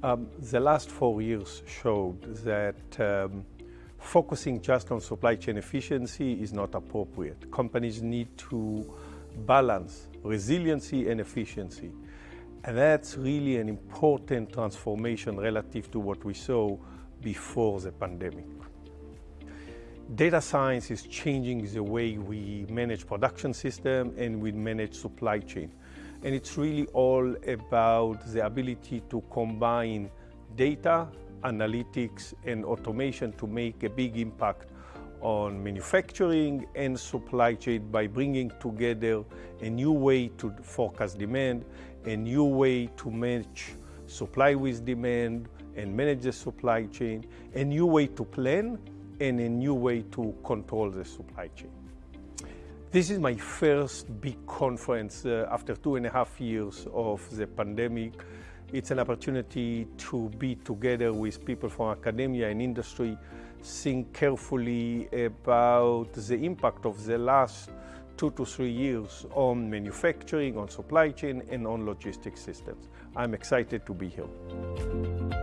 Um, the last four years showed that um, focusing just on supply chain efficiency is not appropriate. Companies need to balance resiliency and efficiency. And that's really an important transformation relative to what we saw before the pandemic. Data science is changing the way we manage production system and we manage supply chain. And it's really all about the ability to combine data, analytics, and automation to make a big impact on manufacturing and supply chain by bringing together a new way to forecast demand, a new way to match supply with demand and manage the supply chain, a new way to plan, and a new way to control the supply chain. This is my first big conference uh, after two and a half years of the pandemic. It's an opportunity to be together with people from academia and industry, think carefully about the impact of the last two to three years on manufacturing, on supply chain, and on logistics systems. I'm excited to be here.